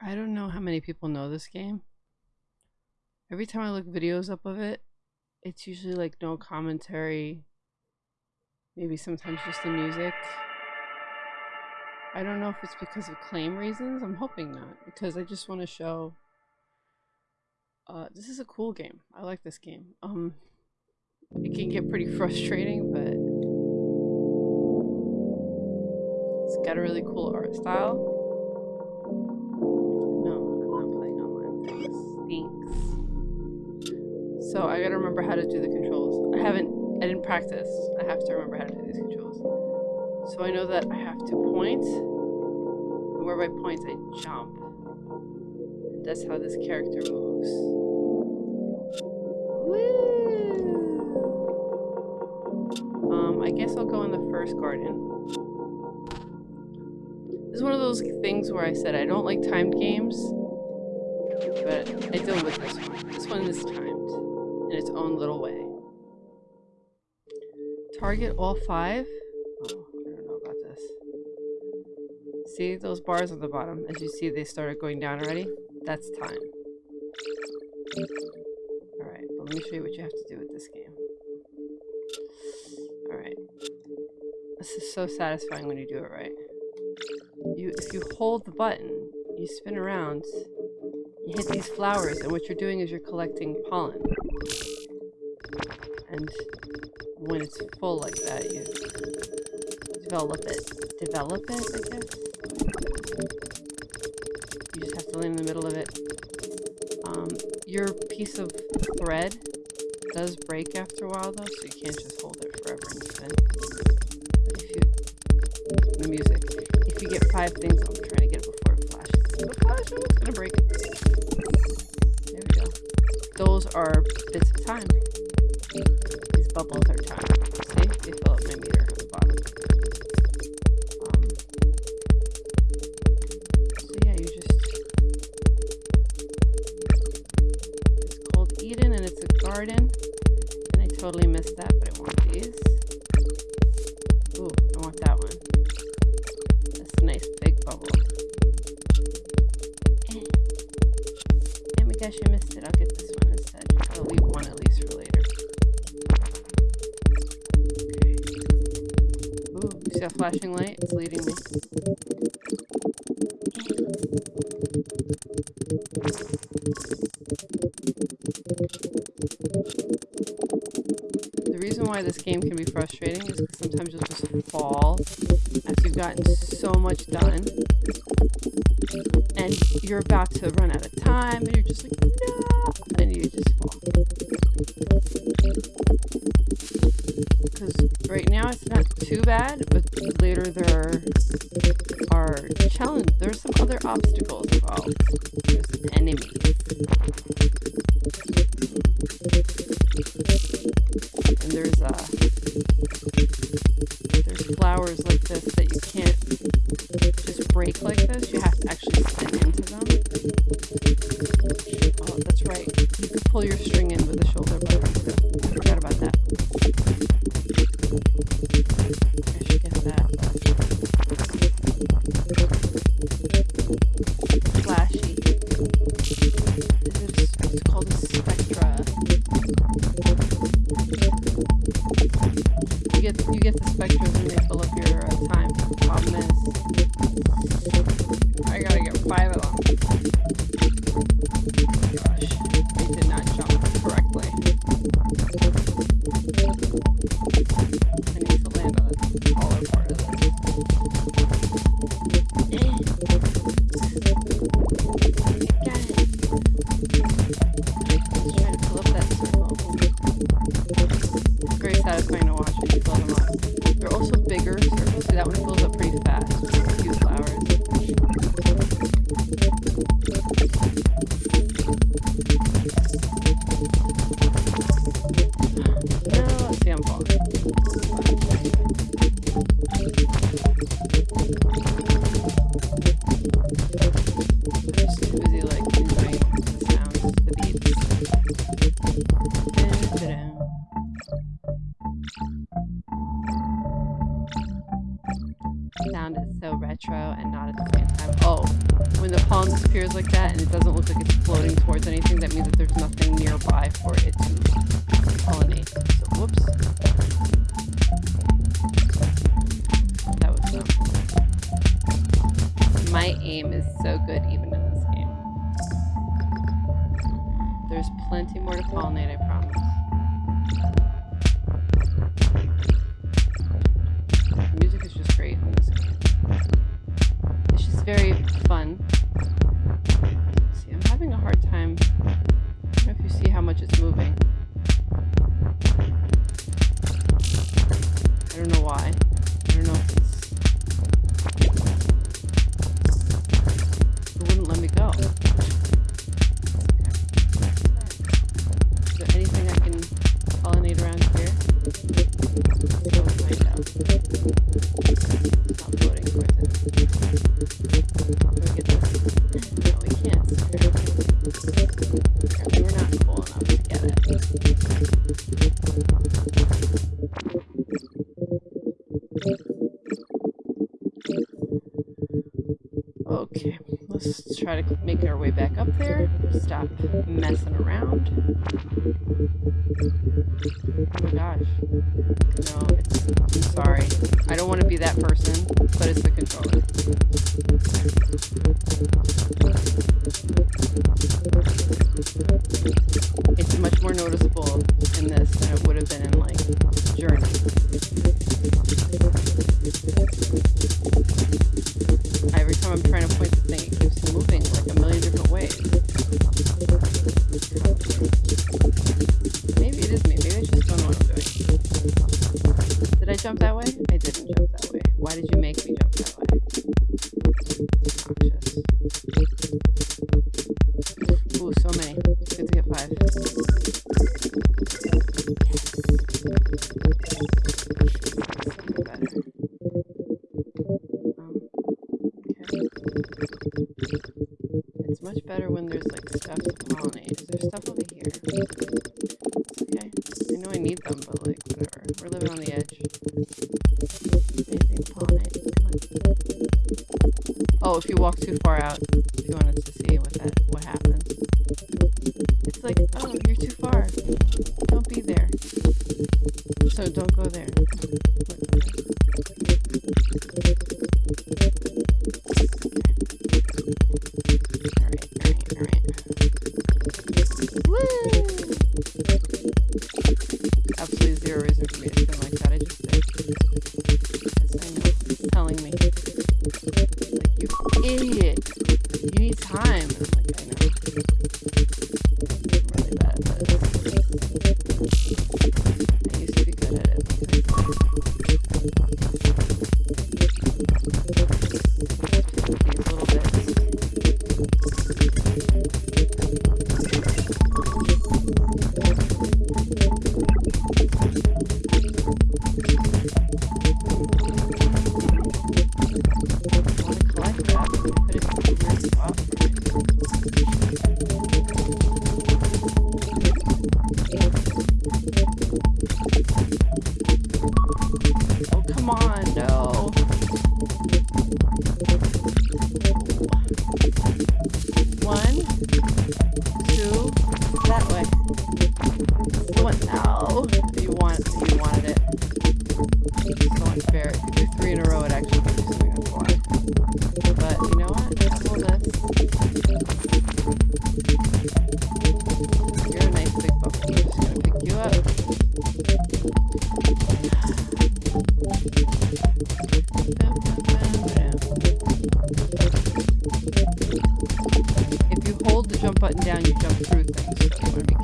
I don't know how many people know this game. Every time I look videos up of it, it's usually like no commentary. Maybe sometimes just the music. I don't know if it's because of claim reasons. I'm hoping not, because I just want to show. Uh, this is a cool game. I like this game. Um, it can get pretty frustrating, but it's got a really cool art style. So I gotta remember how to do the controls. I haven't. I didn't practice. I have to remember how to do these controls. So I know that I have to point, and where by point, I jump. And that's how this character moves. Woo! Um, I guess I'll go in the first garden. This is one of those things where I said I don't like timed games, but I deal with this one. This one is timed own little way. Target all five? Oh, I don't know about this. See those bars on the bottom? As you see, they started going down already. That's time. Alright, but let me show you what you have to do with this game. Alright. This is so satisfying when you do it right. You, If you hold the button, you spin around, you hit these flowers, and what you're doing is you're collecting pollen. And when it's full like that, you develop it. Develop it, I guess? You just have to land in the middle of it. Um, your piece of thread does break after a while though, so you can't just hold it forever and if you... The music. If you get five things, I'm see that flashing light? It's leading me. The reason why this game can be frustrating is because sometimes you'll just fall after you've gotten so much done. And you're about to run out of time, and you're just like, no! And you just too bad, but later there are challenge. There's some other obstacles involved. There's enemies. And there's uh there's flowers like this that you can't just break like this. You have to actually spin into them. Oh, that's right. You can pull your string in with the shoulder Oh my gosh. No, I'm sorry. I don't want to be that person, but it's the controller. It's much more noticeable in this than it would have been in, like, Journey. Every time I'm trying to point the thing, it keeps moving, like, a million different ways. Maybe it is. Maybe I just don't. Did I jump that way? I didn't jump that way. Why did you make me jump that way? Ooh, so many. Good to get five. Yes. Um. It's much better when there's like stuff to pollinate. Is there stuff over here? Okay. I know I need them, but like whatever. We're living on the edge. Anything pollinate? Come on. Oh, if you walk too far out, If you hold the jump button down, you jump through things.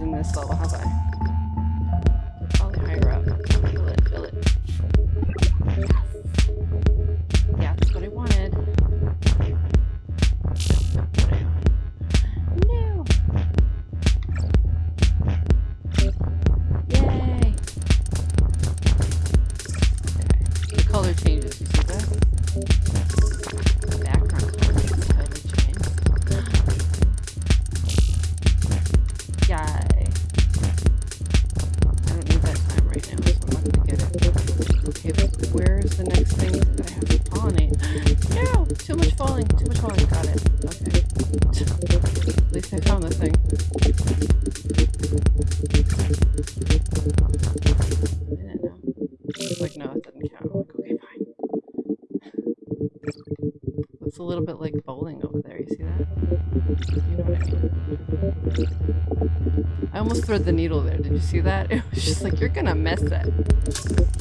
in this level. How little bit like bowling over there. You see that? You know what I mean? I almost thread the needle there. Did you see that? It was just like, you're gonna miss it.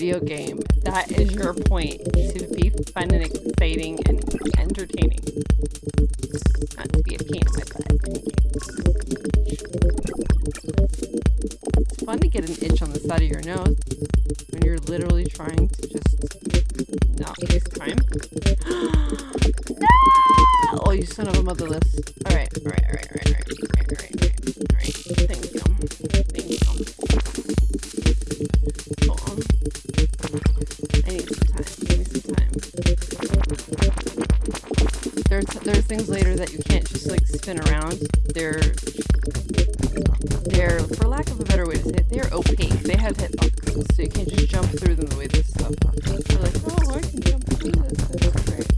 Video game, that is your point. To be fun and exciting and entertaining. Not to be a pain in my butt. It's fun to get an itch on the side of your nose when you're literally trying to just not waste time. no! Oh, you son of a motherless. Alright, alright, alright, alright, alright, alright, They're they're for lack of a better way to say it, they're opaque. They have hitboxes, so you can't just jump through them the way this stuff. You're like, oh, I can jump through this. That's great.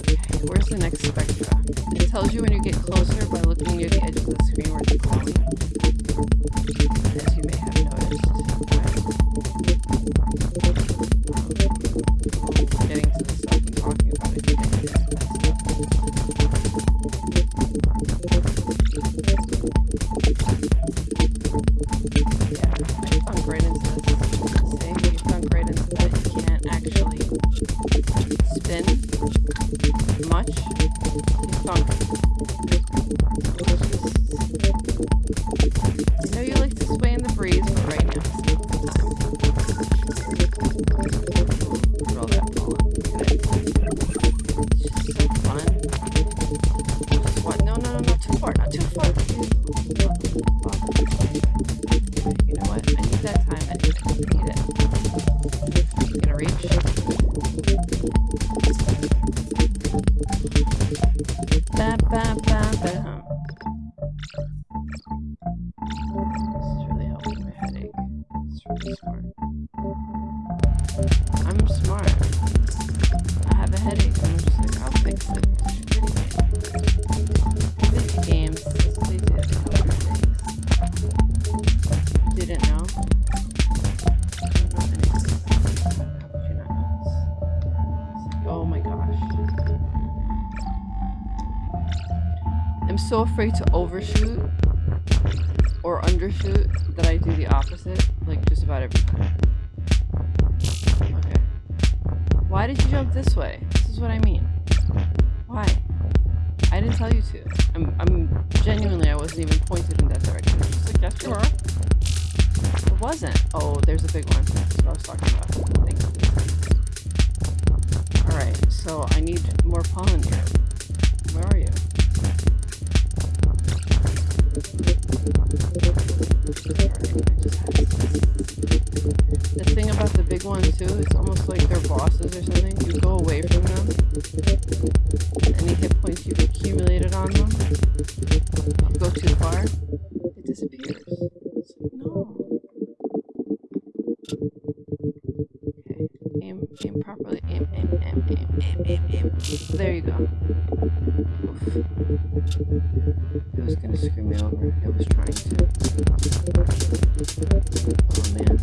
Okay, where's the next spectra? It tells you when you get closer by looking near the edge of the screen where it's glowing. As you may have noticed. Thank you. Wasn't. Oh, there's a big one. That's what I was talking about. Thank you. Alright, so I need more pollen here. Where are you? The thing about the big ones too, it's almost like they're bosses or something. You go away from them, any hit points you've accumulated on them, It was gonna screw me over. It was trying to. Oh man.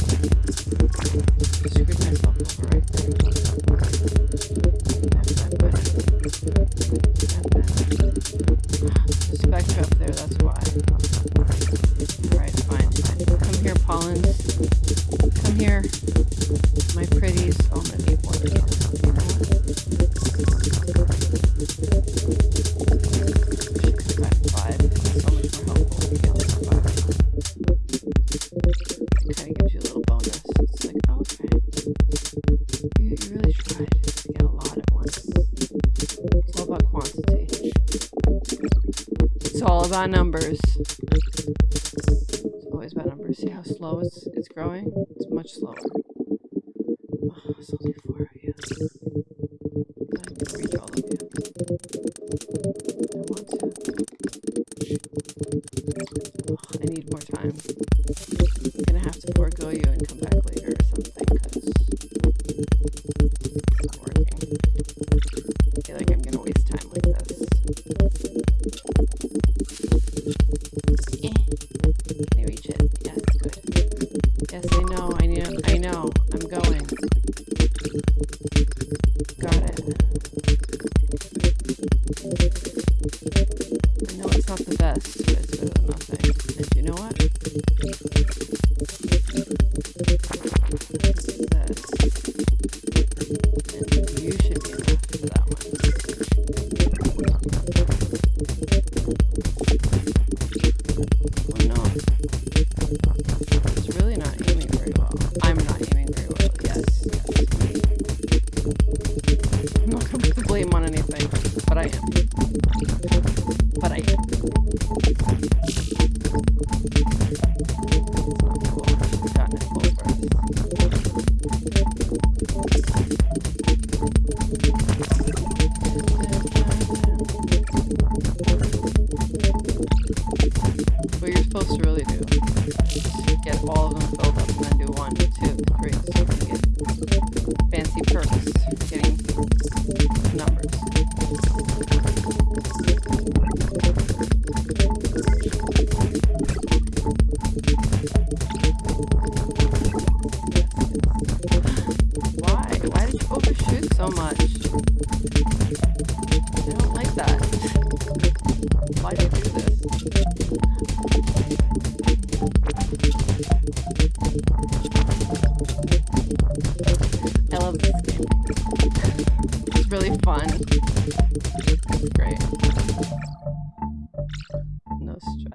I screwed myself over right there. Bad, bad. The numbers. It's always bad numbers. See how slow it's, it's growing? It's much slower.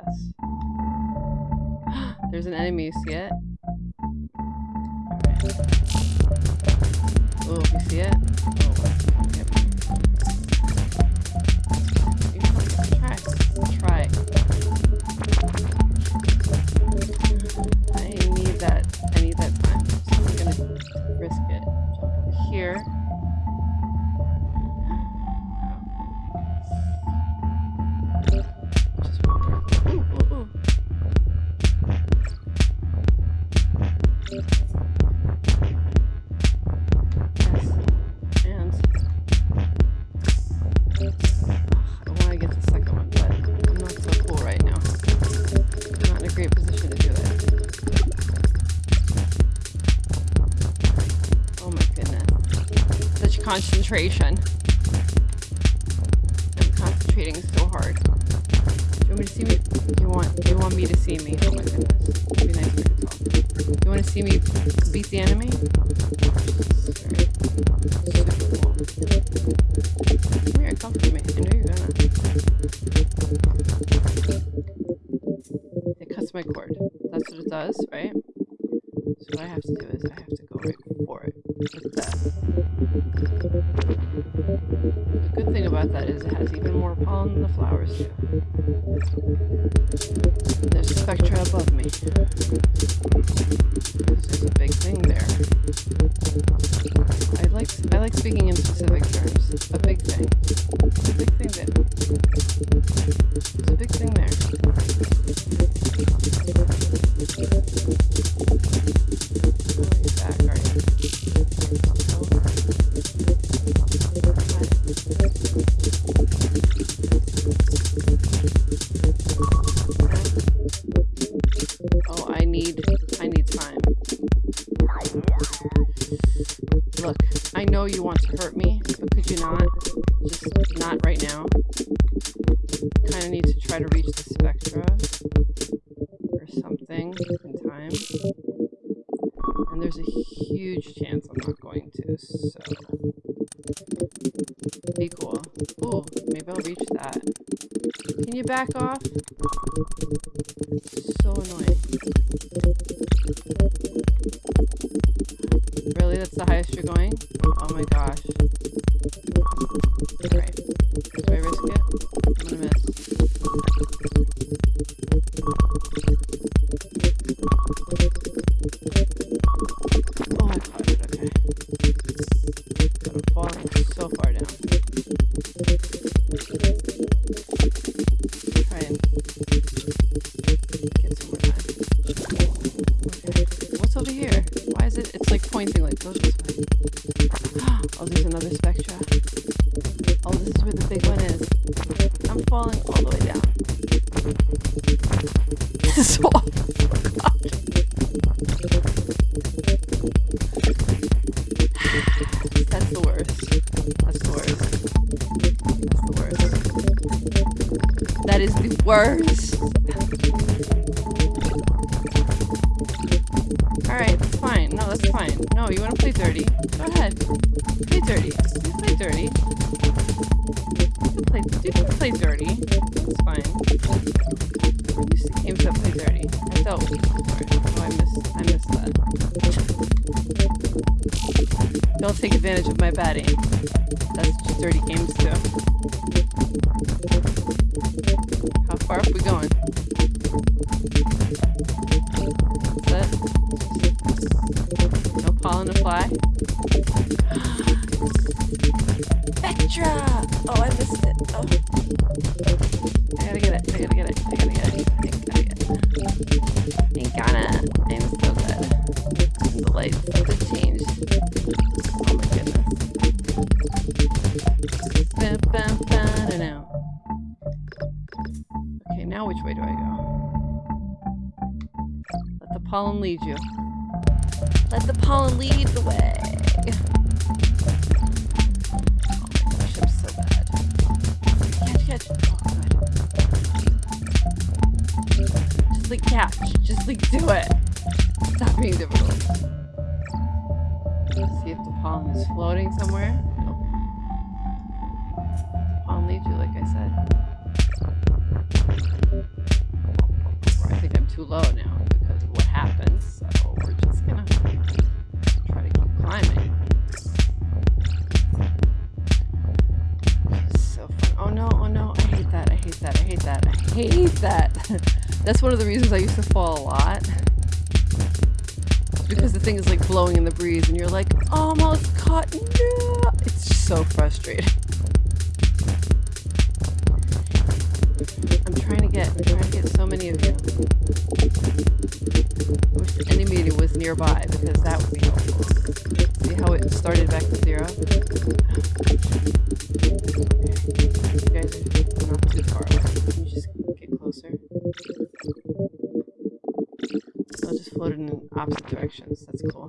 us. There's an enemy, see it? Right. Oh, you see it? Oh, yep. concentration. I'm concentrating so hard. Do you want me to see me? You want, you want me to see me? Oh my goodness. Be nice if I could You want to see me beat the enemy? Come here, come to me. I know you're gonna. It cuts my cord. That's what it does, right? So what I have to do is I have to go right for it. Like that. about that is it has even more pollen than the flowers do. There's a spectra above me. you want Is. Alright, that's fine. No, that's fine. No, you want to play dirty? Go ahead. Play dirty. Play dirty. Play, you can play dirty. That's fine. You see games that play dirty. I dealt with it before. Oh, I missed, I missed that. Don't take advantage of my bad. That's just dirty games too. Far up we going? The way. Oh my gosh, I'm so bad. Catch, catch. Oh. Just like catch. Just like do it. Stop being difficult. Let's see if the pollen is floating somewhere. Of the reasons I used to fall a lot. Because the thing is like blowing in the breeze and you're like, oh, almost caught. No! It's so frustrating. I'm trying to get, I'm trying to get so many of you. I wish the enemy was nearby because that would be helpful. See how it started back to zero? Opposite directions. That's cool.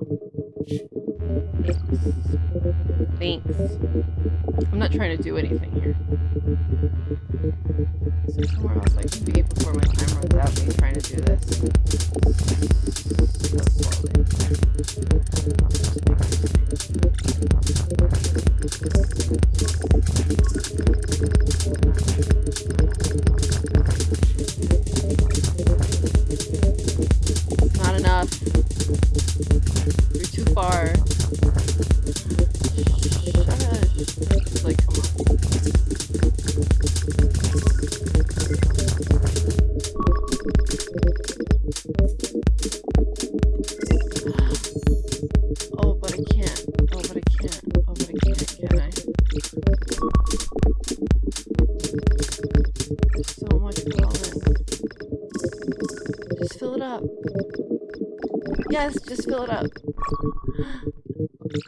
Thanks. I'm not trying to do anything here. There somewhere else I can be before my time runs out me trying to do this?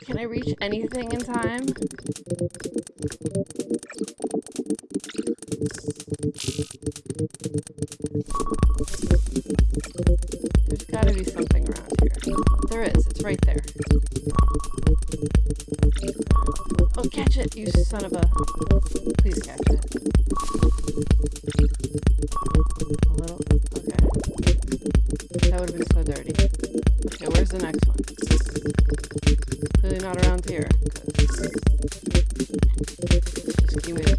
Can I reach anything in time? Around here. Just give me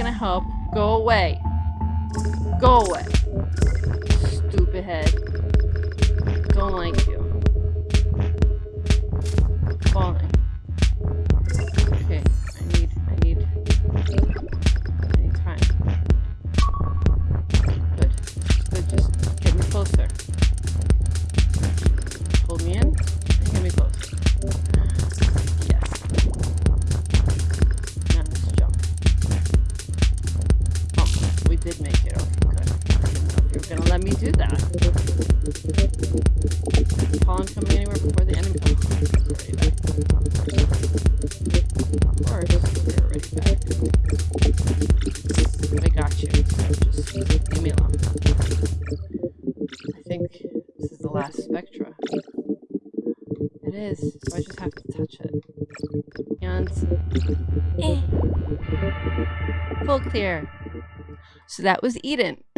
gonna help. Go away. Go away. Stupid head. Don't like you. clear. So that was Eden.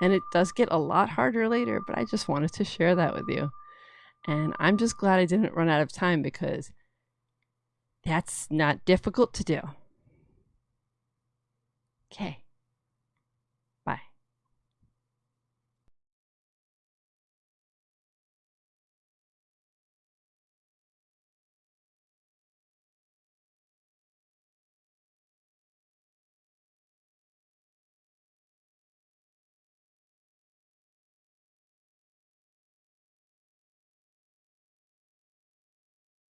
and it does get a lot harder later, but I just wanted to share that with you. And I'm just glad I didn't run out of time because that's not difficult to do. Okay.